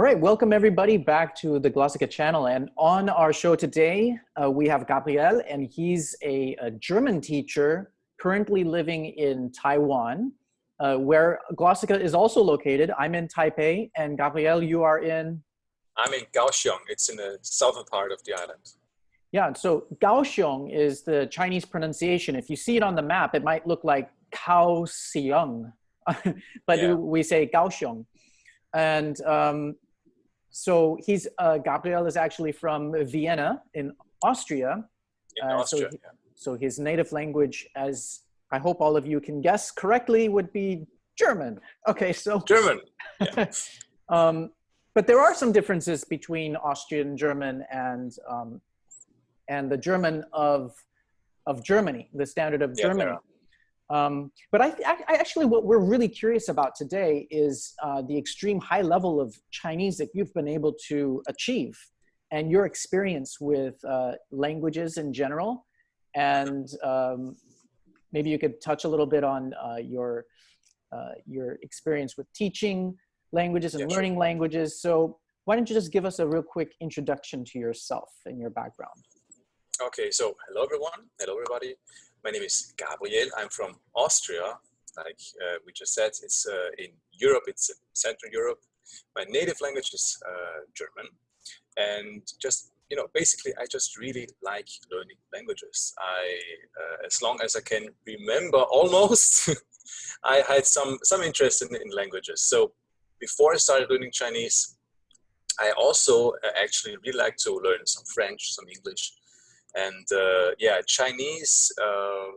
All right, welcome everybody back to the Glossika channel. And on our show today, uh, we have Gabriel, and he's a, a, German teacher currently living in Taiwan, uh, where Glossika is also located. I'm in Taipei, and Gabriel, you are in? I'm in Kaohsiung. It's in the southern part of the island. Yeah, so Kaohsiung is the Chinese pronunciation. If you see it on the map, it might look like Kaohsiung, but yeah. we say Kaohsiung. And um, so he's, uh, Gabriel is actually from Vienna in Austria. In uh, Austria, so, yeah. so his native language, as I hope all of you can guess correctly, would be German. Okay, so. German, yeah. um, but there are some differences between Austrian German and um, and the German of of Germany, the standard of yeah, Germany. Um, but I, I, actually, what we're really curious about today is uh, the extreme high level of Chinese that you've been able to achieve and your experience with uh, languages in general. And um, maybe you could touch a little bit on uh, your, uh, your experience with teaching languages and yeah, learning sure. languages. So why don't you just give us a real quick introduction to yourself and your background? Okay, so hello everyone, hello everybody. My name is Gabriel. I'm from Austria. Like uh, we just said, it's uh, in Europe, it's Central Europe. My native language is uh, German. And just, you know, basically, I just really like learning languages. I, uh, as long as I can remember almost, I had some, some interest in, in languages. So before I started learning Chinese, I also uh, actually really like to learn some French, some English, and uh, yeah, Chinese, uh,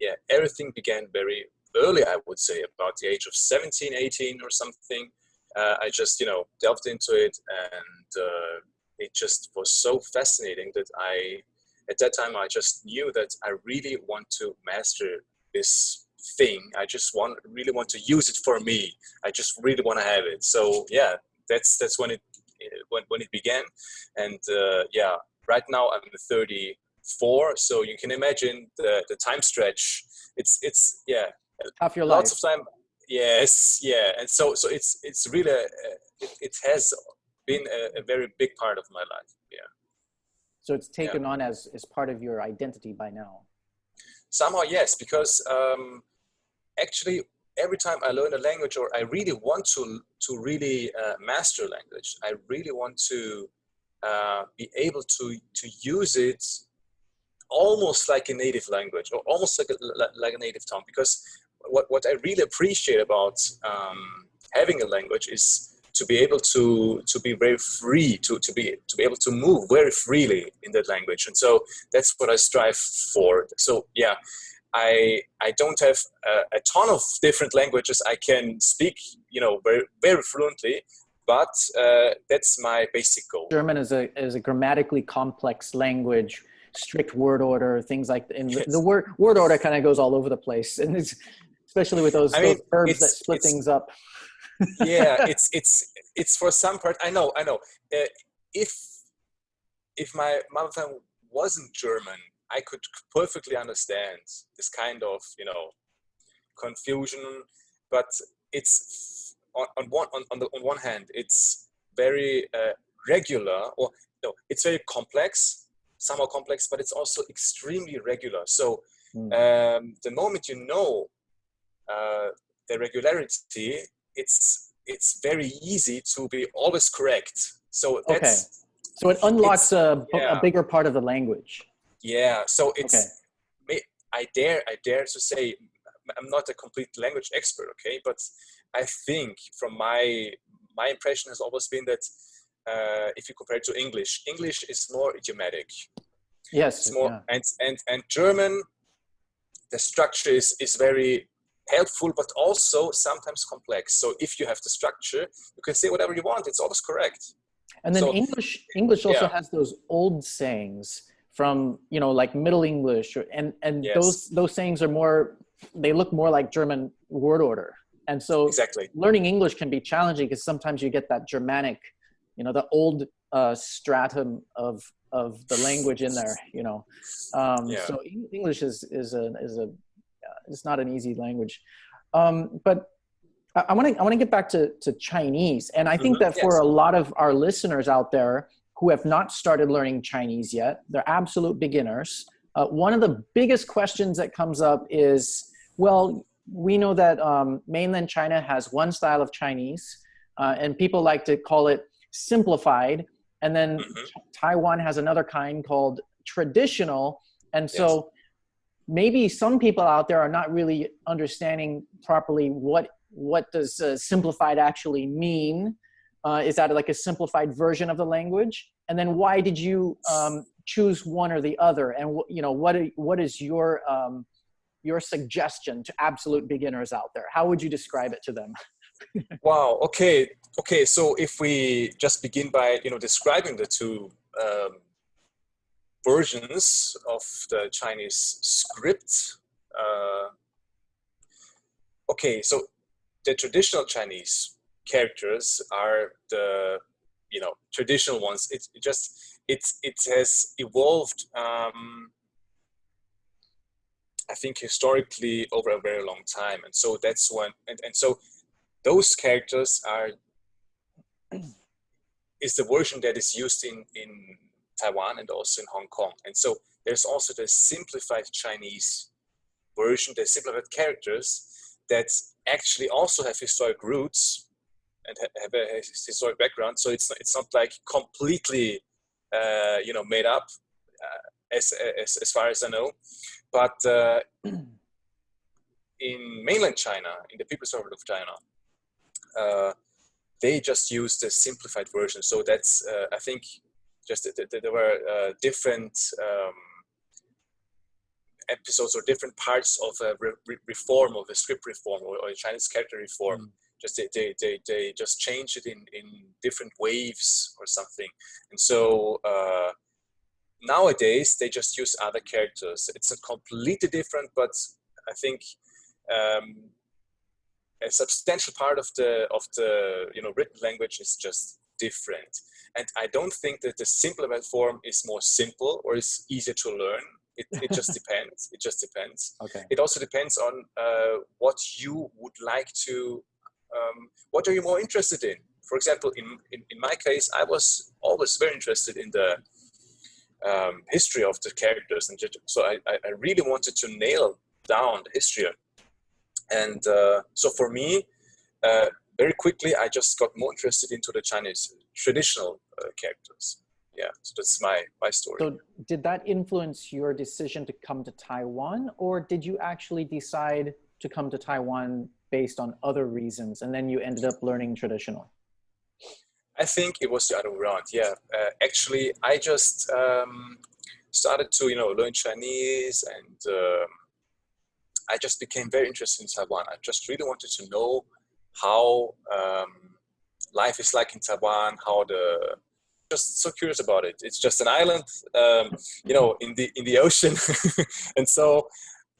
yeah, everything began very early, I would say, about the age of 17, 18 or something. Uh, I just, you know, delved into it and uh, it just was so fascinating that I, at that time, I just knew that I really want to master this thing. I just want, really want to use it for me. I just really want to have it. So yeah, that's, that's when it, when, when it began. And uh, yeah, right now I'm 34, so you can imagine the, the time stretch. It's, it's yeah, half your lots life. of time. Yes, yeah. And so, so it's, it's really, uh, it, it, has been a, a, very big part of my life. Yeah. So it's taken yeah. on as, as part of your identity by now. Somehow, yes, because um, actually every time I learn a language or I really want to, to really uh, master language, I really want to uh, be able to, to use it almost like a native language or almost like a, like a native tongue. Because what, what I really appreciate about um, having a language is to be able to to be very free to to be to be able to move very freely in that language. And so that's what I strive for. So yeah I I don't have a, a ton of different languages I can speak you know very very fluently but uh, that's my basic goal. German is a, is a grammatically complex language, strict word order, things like and yes. the, the, word word order kind of goes all over the place, and it's, especially with those, I mean, those verbs that split things up. yeah, it's it's it's for some part. I know, I know. Uh, if if my mother tongue wasn't German, I could perfectly understand this kind of you know confusion, but it's on, on one on, on, the, on one hand it's very uh, regular or no it's very complex somehow complex but it's also extremely regular so mm. um, the moment you know uh, the regularity it's it's very easy to be always correct so that's okay. so it unlocks a, yeah. a bigger part of the language yeah so it's okay. i dare i dare to say i'm not a complete language expert okay but I think from my my impression has always been that uh, if you compare it to English, English is more idiomatic. Yes, it's more yeah. and and and German. The structure is is very helpful, but also sometimes complex. So if you have the structure, you can say whatever you want. It's always correct. And then so, English English also yeah. has those old sayings from you know like Middle English, or, and and yes. those those sayings are more. They look more like German word order. And so exactly. learning English can be challenging because sometimes you get that Germanic, you know, the old uh, stratum of of the language in there, you know. Um, yeah. So English is is a is a uh, it's not an easy language. Um, but I want to I want to get back to to Chinese, and I think mm-hmm. that for yes. a lot of our listeners out there who have not started learning Chinese yet, they're absolute beginners. Uh, one of the biggest questions that comes up is, well, we know that um, mainland China has one style of Chinese, uh, and people like to call it simplified, and then mm-hmm. Taiwan has another kind called traditional, and so. Yes. Maybe some people out there are not really understanding properly what what does uh, simplified actually mean? Uh, is that like a simplified version of the language? And then why did you um, choose one or the other? And you know what what is your um, your suggestion to absolute beginners out there? How would you describe it to them? wow. Okay. Okay. So if we just begin by you know describing the two um, versions of the Chinese script. Uh, okay. So the traditional Chinese characters are the you know traditional ones. It, it just it it has evolved. Um, I think historically over a very long time, and so that's when and, and so those characters are is the version that is used in in Taiwan and also in Hong Kong, and so there's also the simplified Chinese version, the simplified characters that actually also have historic roots and have a historic background. So it's it's not like completely uh, you know made up uh, as, as as far as I know, but uh, in mainland China, in the People's Republic of China, uh, they just use the simplified version. So that's uh, I think just there were uh, different. Um, episodes or different parts of a re reform of a script reform or, or, a Chinese character reform. Mm. Just they, they, they, they, just change it in, in different waves or something. And so uh, nowadays they just use other characters. It's a completely different, but I think um, a substantial part of the of the you know written language is just different. And I don't think that the simplified form is more simple or is easier to learn it, it just depends. It just depends. Okay. It also depends on uh, what you would like to, um, what are you more interested in? For example, in, in, in, my case, I was always very interested in the um, history of the characters. And so I, I really wanted to nail down the history. And uh, so for me, uh, very quickly, I just got more interested into the Chinese traditional uh, characters yeah so that's my my story so did that influence your decision to come to taiwan or did you actually decide to come to taiwan based on other reasons and then you ended up learning traditional i think it was the other way around yeah. Uh, actually i just um, started to you know learn chinese and um, i just became very interested in taiwan. I just really wanted to know how um, life is like in taiwan how the just so curious about it. It's just an island, um, you know, in the in the ocean, and so,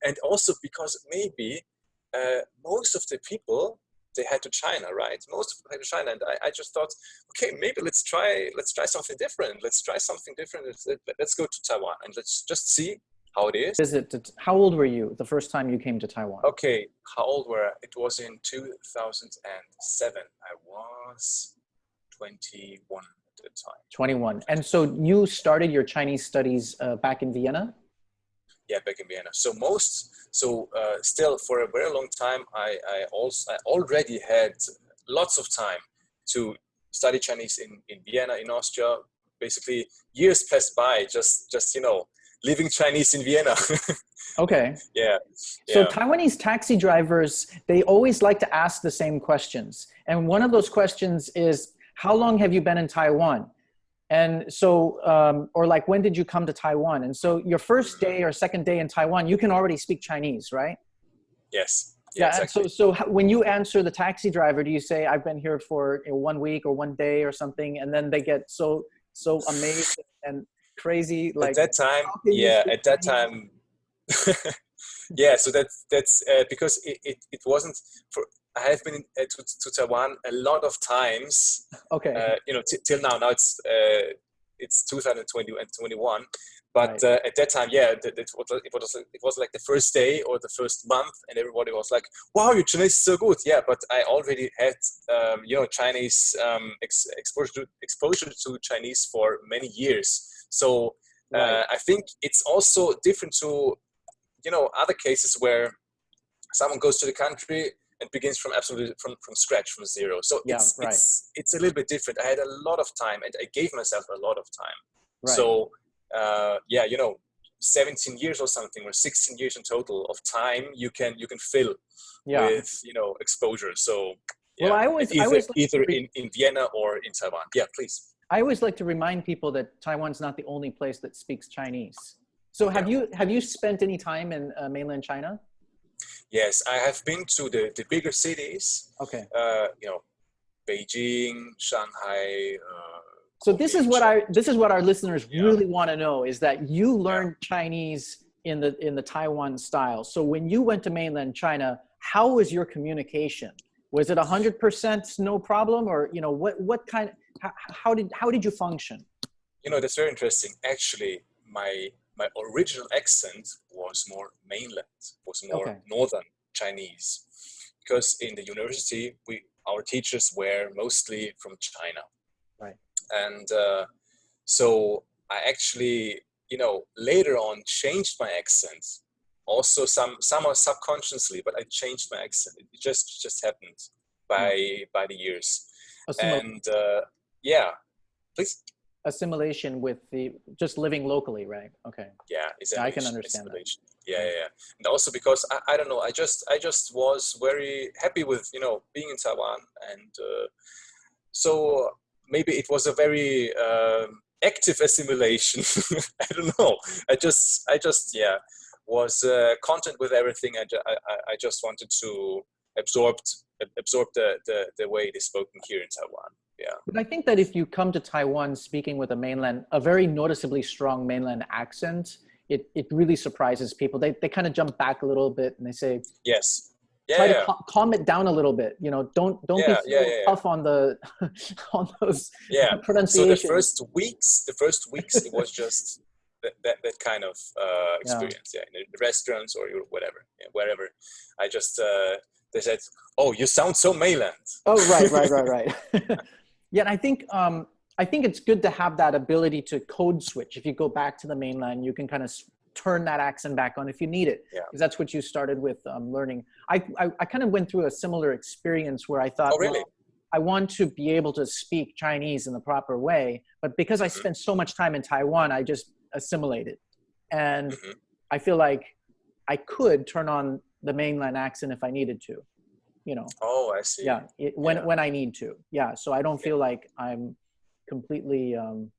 and also because maybe uh, most of the people they head to China, right? Most of them head to China, and I, I just thought, okay, maybe let's try let's try something different. Let's try something different. Let's, let's go to Taiwan and let's just see how it is. Is it? How old were you the first time you came to Taiwan? Okay, how old were I? It was in 2007. I was 21 at the time. 21. And so you started your Chinese studies uh, back in Vienna? Yeah, back in Vienna. So most, so uh, still for a very long time, I, I also I already had lots of time to study Chinese in, in Vienna, in Austria. Basically, years passed by, just just you know, living Chinese in Vienna. okay. Yeah. So yeah. Taiwanese taxi drivers, they always like to ask the same questions. And one of those questions is, how long have you been in Taiwan? And so, um, or like, when did you come to Taiwan? And so your first day or second day in Taiwan, you can already speak Chinese, right? Yes. Yeah. yeah exactly. So, so when you answer the taxi driver, do you say, I've been here for you know, one week or one day or something? And then they get so, so amazed and crazy. Like at that time, yeah, at that time, yeah. So that's, that's uh, because it, it, it wasn't for, I have been uh, to, to, Taiwan a lot of times. Okay. Uh, you know, till now. Now it's uh, it's 2020 and 21, But Right. uh, at that time, yeah, it, it, was, it was it was like the first day or the first month, and everybody was like, "Wow, your Chinese is so good!" Yeah, but I already had um, you know Chinese um, ex- exposure to, exposure to Chinese for many years. So Right. uh, I think it's also different to you know other cases where someone goes to the country and begins from absolutely from, from scratch from zero. So Yeah, it's, right. it's it's a little bit different. I had a lot of time, and I gave myself a lot of time. right. So uh, yeah, you know, 17 years or something, or 16 years in total of time you can you can fill yeah. with you know exposure. So yeah, Well, I always- I either, always like either in, in Vienna or in Taiwan. Yeah, please. I always like to remind people that Taiwan's not the only place that speaks Chinese. So have you have you spent any time in uh, mainland China? Yes, I have been to the, the bigger cities. Okay. Uh, you know, Beijing, Shanghai. Uh, So this is what I this is what our listeners Yeah. really want to know is that you learned Chinese in the in the Taiwan style. So when you went to mainland China, how was your communication? Was it hundred percent no problem, or you know what what kind? How, how did how did you function? you know that's very interesting actually my my original accent was more mainland was more Okay. northern chinese. Because in the university we our teachers were mostly from china. Right. and uh, so i actually you know later on changed my accent also some somehow subconsciously but i changed my accent. It just just happened by by the years. Assimil- and uh, yeah please assimilation with the just living locally, right? Okay. yeah it's I can understand that. yeah yeah yeah. And also because I, I don't know i just i just was very happy with you know being in taiwan and uh, so maybe it was a very um, active assimilation. I don't know. I just i just yeah was uh, content with everything. I, I, I- I just wanted to absorb absorb the, the the way it is spoken here in taiwan yeah But I think that if you come to Taiwan speaking with a mainland, a very noticeably strong mainland accent, it, it really surprises people. They, they kind of jump back a little bit and they say, yes try yeah, to cal- calm it down a little bit. You know, don't don't Yeah, be so yeah, tough on the on those yeah so the first weeks the first weeks it was just that, that, that kind of uh, experience yeah. in the restaurants or whatever yeah, wherever i just uh, they said oh you sound so mainland Oh, right, right, right, right. Yeah, and I think um, I think it's good to have that ability to code switch. If you go back to the mainland, you can kind of turn that accent back on if you need it. Yeah. Because that's what you started with um, learning. I, I I kind of went through a similar experience where I thought, Oh, really? well, I want to be able to speak Chinese in the proper way, but because I Mhm. spent so much time in Taiwan, I just assimilated, and Mhm. I feel like I could turn on the mainland accent if I needed to. You know oh i see. yeah it, when Yeah. when i need to yeah so i don't feel like i'm completely um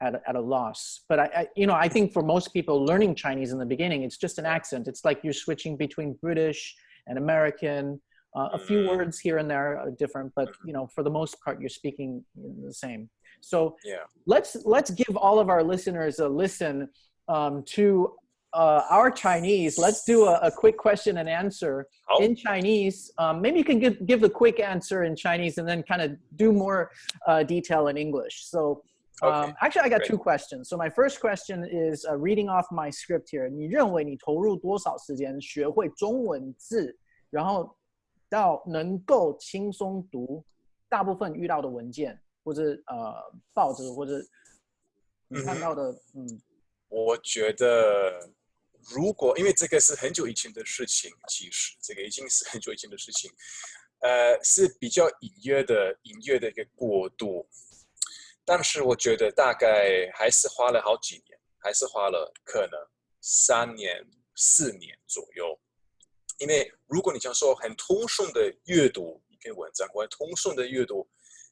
at a, at a loss but I, I you know i think for most people learning chinese in the beginning it's just an accent it's like you're switching between british and american uh, a few Mhm. words here and there are different but you know for the most part you're speaking the same. So yeah. let's let's give all of our listeners a listen um, to uh, our Chinese. Let's do a, a quick question and answer Oh. in Chinese. Um, maybe you can give give the quick answer in Chinese and then kind of do more uh, detail in English. So. Um, Okay, actually, I got great. two questions. So my first question is uh, reading off my script here. 你认为你投入多少时间学会中文字，然后到能够轻松读大部分遇到的文件，或者呃报纸或者你看到的，嗯我觉得 如果因为这个是很久以前的事情，其实这个已经是很久以前的事情，呃，是比较隐约的、隐约的一个过渡。但是我觉得大概还是花了好几年，还是花了可能三年、四年左右。因为如果你想说很通顺的阅读一篇文章，或者通顺的阅读，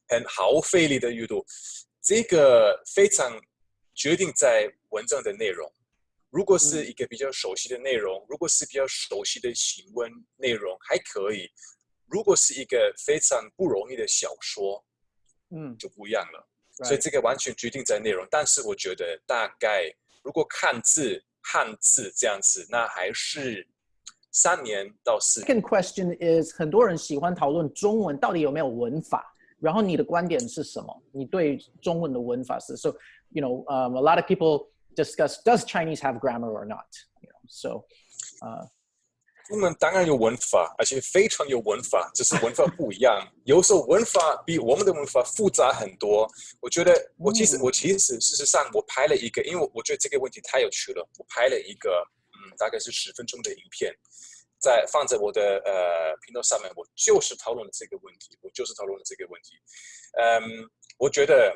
很毫无费力的阅读，这个非常决定在文章的内容。如果是一个比较熟悉的内容，如果是比较熟悉的行文内容，还可以；如果是一个非常不容易的小说，嗯，就不一样了。所以.这个完全决定在内容。但是我觉得大概如果看字、汉字这样子，那还是三年到四年。Second question is，很多人喜欢讨论中文到底有没有文法，然后你的观点是什么？你对中文的文法是 so you know um, a lot of people discuss does Chinese have grammar or not. You know, so. Uh, 中文当然有文法，而且非常有文法，只是文法不一样。有时候文法比我们的文法复杂很多。我觉得我其实我其实事实上我拍了一个，因为我我觉得这个问题太有趣了，我拍了一个嗯大概是十分钟的影片，在放在我的呃频道上面，我就是讨论了这个问题，我就是讨论了这个问题。嗯，我觉得。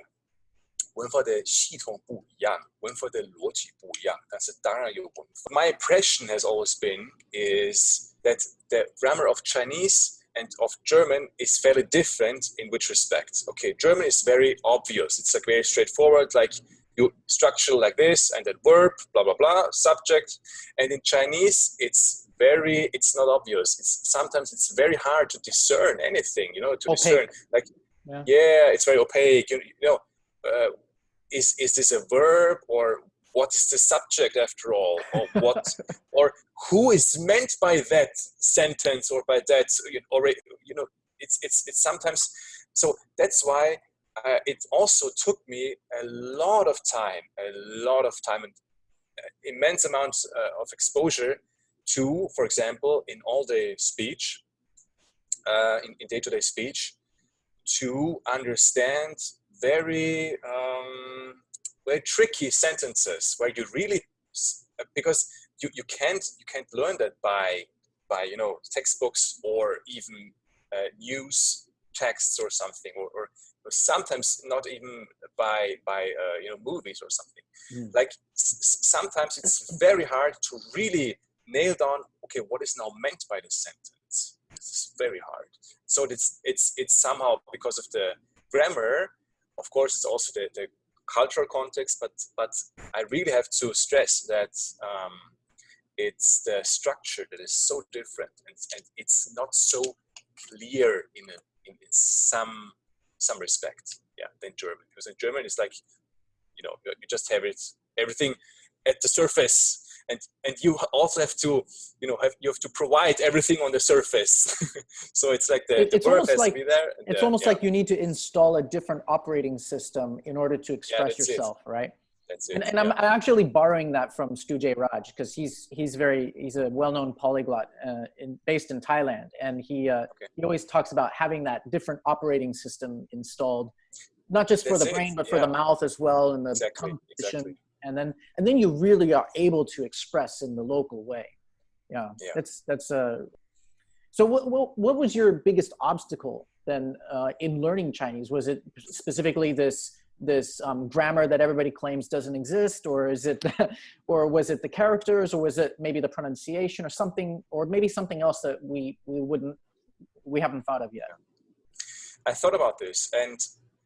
文法的系统不一样，文法的逻辑不一样，但是当然有文法。My impression has always been is that the grammar of Chinese and of German is fairly different in which respect. Okay, German is very obvious. It's like very straightforward, like you structure like this and then verb, blah blah blah, subject. And in Chinese, it's very it's not obvious. It's sometimes it's very hard to discern anything. You know, to opaque. discern like yeah. yeah. it's very opaque. You, you know. Uh, is is this a verb or what is the subject after all? Or what or who is meant by that sentence or by that or you know it's it's it's sometimes so that's why uh, it also took me a lot of time a lot of time and uh, immense amounts uh, of exposure to for example in all day speech uh, in, in day-to-day -day speech to understand very um, very tricky sentences where you really because you, you can't you can't learn that by by you know textbooks or even uh, news texts or something or, or, or, sometimes not even by by uh, you know movies or something. Mm. like sometimes it's very hard to really nail down okay what is now meant by this sentence? It's very hard. So it's it's it's somehow because of the grammar of course, it's also the, the cultural context, but but I really have to stress that um, it's the structure that is so different, and, and it's not so clear in a, in, in some some respect, yeah, than German. Because in German, it's like you know you just have it everything at the surface and and you also have to you know have you have to provide everything on the surface so it's like the, it, the it's almost like there it's the, almost yeah. like you need to install a different operating system in order to express yeah, yourself it. right that's it. And, and yeah. I'm, I'm actually borrowing that from Stu Jay Raj because he's he's very he's a well-known polyglot uh, in, based in Thailand, and he uh, okay. he always talks about having that different operating system installed, not just for the brain but for the mouth as well, and the exactly. exactly and then and then you really are able to express in the local way yeah, yeah. that's that's a. so what, what what was your biggest obstacle then uh, in learning chinese was it specifically this this um, grammar that everybody claims doesn't exist or is it or was it the characters or was it maybe the pronunciation or something or maybe something else that we we wouldn't we haven't thought of yet i thought about this and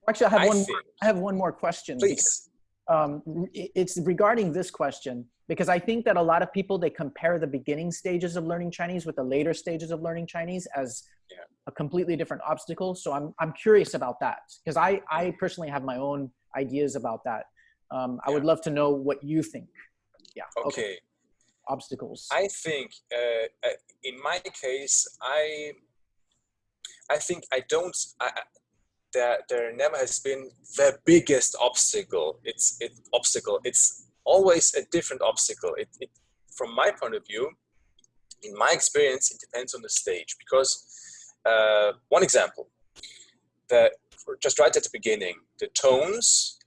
actually i have I one more, i have one more question please um, it's regarding this question because I think that a lot of people they compare the beginning stages of learning Chinese with the later stages of learning Chinese as yeah. a completely different obstacle. So I'm I'm curious about that because I I personally have my own ideas about that. Um, I yeah. would love to know what you think. Yeah. Okay. okay. Obstacles. I think uh, uh in my case, I I think I don't. I, that there never has been the biggest obstacle. It's it obstacle. It's always a different obstacle. It, it from my point of view, in my experience, it depends on the stage. Because uh, one example, the just right at the beginning, the tones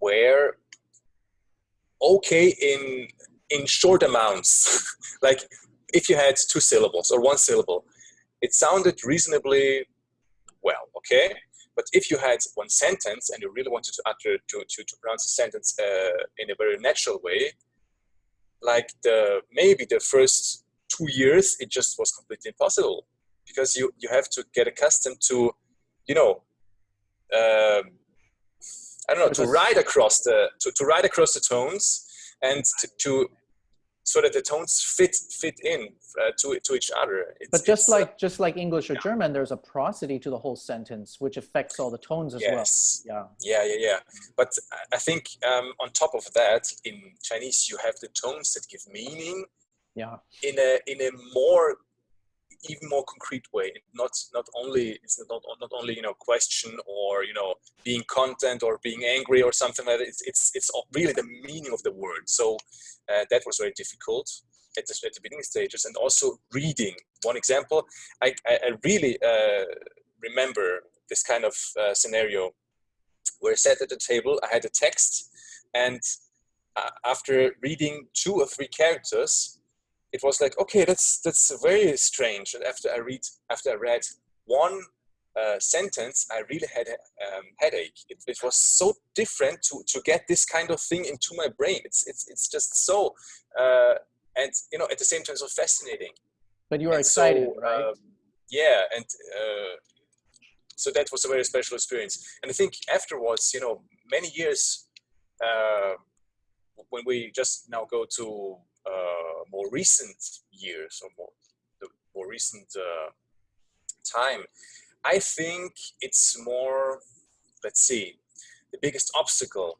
were okay in in short amounts. like if you had two syllables or one syllable, it sounded reasonably well. Okay, but if you had one sentence and you really wanted to utter to, to, to pronounce a sentence uh, in a very natural way, like the maybe the first two years, it just was completely impossible. Because you you have to get accustomed to, you know, um, I don't know, to ride across the to, to ride across the tones and to, to so that the tones fit fit in uh, to to each other. It's, but just like uh, just like English or yeah. German, there's a prosody to the whole sentence, which affects all the tones as yes. well. Yeah. Yeah, yeah, yeah. But I think um, on top of that, in Chinese, you have the tones that give meaning. Yeah. In a in a more even more concrete way. Not not only it's not not only you know question or you know being content or being angry or something like that. It's it's it's really the meaning of the word. So uh, that was very difficult at the, at the beginning stages, and also reading. One example, I I, I really uh, remember this kind of uh, scenario where I sat at the table. I had a text, and uh, after reading two or three characters, it was like, okay, that's that's very strange. And after I read, after I read one uh, sentence, I really had a um, headache. It, it, was so different to to get this kind of thing into my brain. It's it's it's just so, uh, and you know, at the same time, so fascinating. But you are and excited, so, right? Uh, yeah, and uh, so that was a very special experience. And I think afterwards, you know, many years uh, when we just now go to uh, more recent years or more the more recent uh, time, I think it's more. Let's see, the biggest obstacle.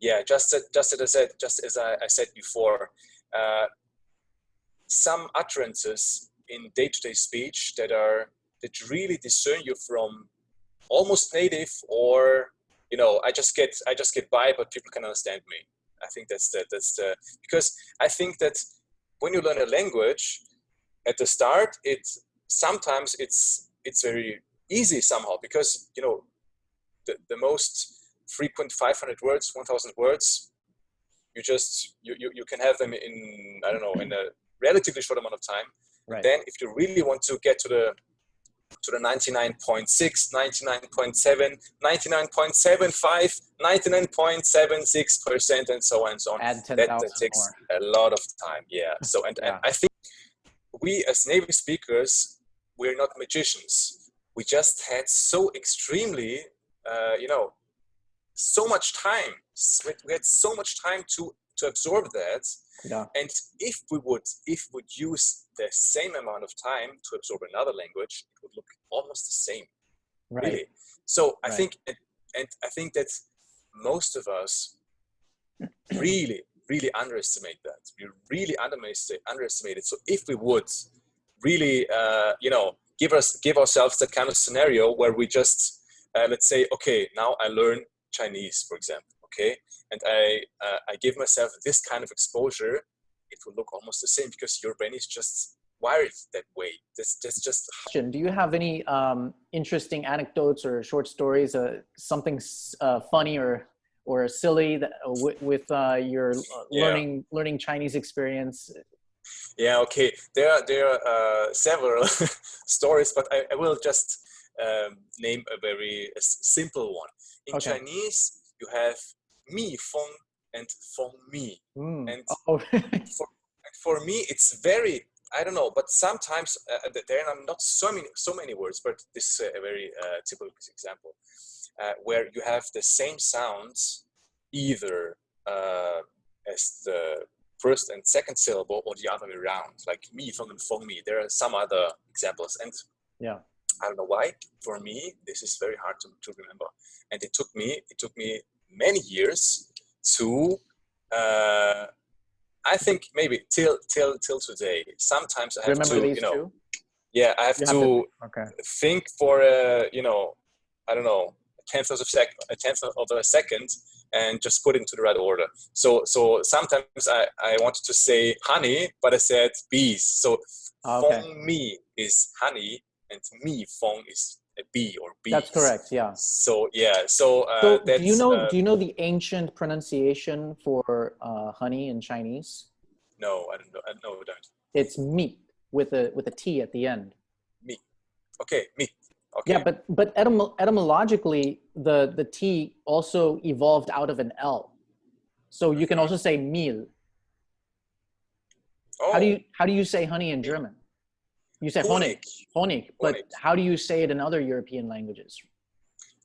Yeah, just just as I said, just as I, I said before, uh, some utterances in day-to-day speech that are that really discern you from almost native or you know i just get i just get by but people can understand me i think that's the that's the because i think that when you learn a language at the start it sometimes it's it's very easy somehow because you know the, the most frequent 500 words 1000 words you just you, you you can have them in i don't know in a relatively short amount of time right. then if you really want to get to the to the 99.6, 99.7, 99.75, 99.76%, and so on and so on. Add 10, that, that takes more. a lot of time. Yeah. So, and, yeah. and I think we as native speakers, we're not magicians. We just had so extremely, uh, you know, so much time. We had so much time to to absorb that. Yeah. And if we would if we would use the same amount of time to absorb another language, it would look almost the same. Right. Really. So I right. think and, and I think that most of us really, really underestimate that. We really underestimate underestimate it. So if we would really uh, you know give us give ourselves that kind of scenario where we just uh, let's say okay now i learn chinese for example okay and i uh, i give myself this kind of exposure it will look almost the same because your brain is just wired that way that's, that's just do you have any um, interesting anecdotes or short stories uh, something uh, funny or or silly that, uh, with, with uh, your uh, learning learning chinese experience yeah okay there are there are uh, several stories but I, I will just um, name a very a simple one in okay. chinese you have mi feng and feng mi. Mm. And oh. for, for me, it's very I don't know, but sometimes uh, there are not so many so many words, but this is a very uh, typical example uh, where you have the same sounds either uh, as the first and second syllable or the other way around, like me, feng and feng mi. There are some other examples, and yeah, I don't know why. For me, this is very hard to, to remember, and it took me it took me many years to uh, I think maybe till till till today. Sometimes I have Remember to, you know, two? yeah, I have, to, have to, okay. think for a, you know, I don't know, a tenth of a second, a tenth of a second, and just put it into the right order. So so sometimes I I wanted to say honey, but I said bees. So ah, okay. feng mi is honey, and me feng is bee or bees. That's correct. Yeah. So yeah. So, uh, so do you know uh, do you know the ancient pronunciation for uh, honey in Chinese? No, I don't know. I, no, I don't. It's meat with a with a t at the end. Meat. Okay, meat. Okay. Yeah, but but etym- etymologically, the the t also evolved out of an l, so you can also say meal. Oh. How do you how do you say honey in German? You say Honig. Honig. But Honig. how do you say it in other European languages?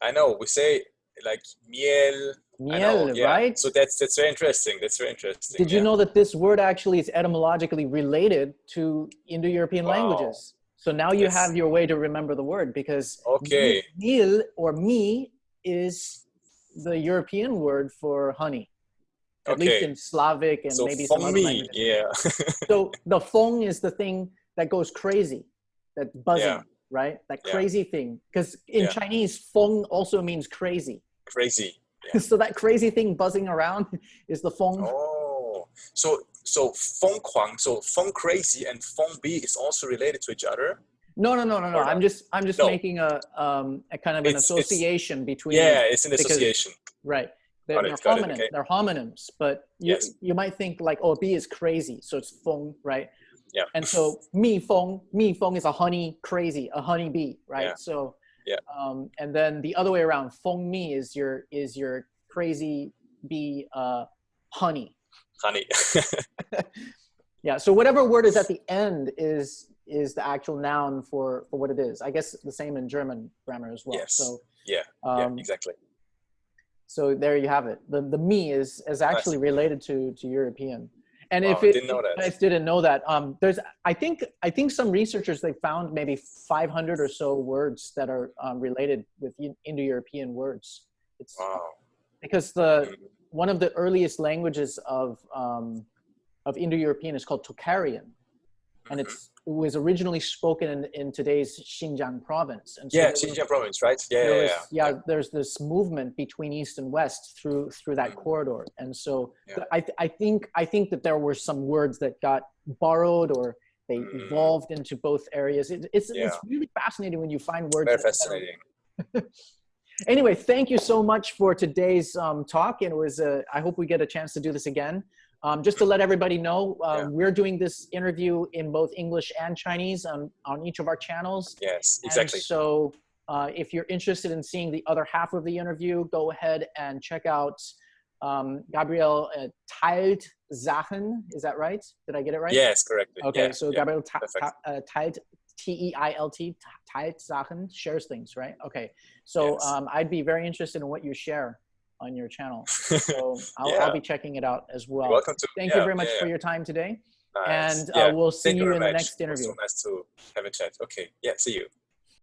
I know. We say like miel. Miel, yeah. right? So that's that's very interesting. That's very interesting. Did you know that this word actually is etymologically related to Indo-European wow. languages? So now you yes. have your way to remember the word because okay. miel or mi is the European word for honey. At okay. least in Slavic and so maybe some other languages. Yeah. so the feng is the thing that goes crazy, that buzzing, yeah. right? That crazy yeah. thing. Because in yeah. Chinese, feng also means crazy. Crazy. so that crazy thing buzzing around is the feng. Oh, so so feng kuang, so feng crazy and feng bi is also related to each other. No, no, no, no, no. I'm just I'm just no. making a um a kind of an it's, association it's, between. Yeah, it's an because, association. Right. They're, it, they're homonyms. Okay. They're homonyms, but you, yes. you might think like, oh, B is crazy, so it's feng, right? Yeah. And so mi feng, mi feng is a honey crazy, a honey bee, right? Yeah. So, Yeah. Um, and then the other way around, feng mi is your is your crazy bee, uh, honey. Honey. Yeah. So whatever word is at the end is is the actual noun for for what it is. I guess the same in German grammar as well. Yes. So yeah, um, yeah, exactly. so there you have it. The the me is is actually related to to European. And Wow, if it, didn't know you that. guys didn't know that, um, there's I think I think some researchers they found maybe 500 or so words that are um, related with Indo-European words. It's Wow. because the Mhm. one of the earliest languages of um, of Indo-European is called Tocharian, and Mhm. it's it was originally spoken in, in today's Xinjiang province. And so yeah, was- Xinjiang province, right? Yeah, yeah, was- yeah. yeah, there's this movement between east and west through through that Mm. corridor, and so Yeah. I I think I think that there were some words that got borrowed or they Mm. evolved into both areas. It, it's it's really fascinating when you find words. Very that- that are- fascinating. anyway, thank you so much for today's um, talk, and it was. Uh, I hope we get a chance to do this again. Um, just to let everybody know, um, Yeah. we're doing this interview in both English and Chinese on, on each of our channels. Yes, And exactly. so uh, if you're interested in seeing the other half of the interview, go ahead and check out um, Gabriel uh, teilt Sachen. Is that right? Did I get it right? Yes, correctly. Okay, yeah, so yeah. Gabriel ta- perfect. ta- uh, teilt, T-E-I-L-T, teilt Sachen, shares things, right? Okay, so Yes. um, I'd be very interested in what you share on your channel. So I'll, Yeah. I'll be checking it out as well. You're welcome to. Thank yeah, you very much yeah, for your time today. Nice. And uh, we'll see Thank you in the next interview. So nice to have a chat. Okay. Yeah. See you.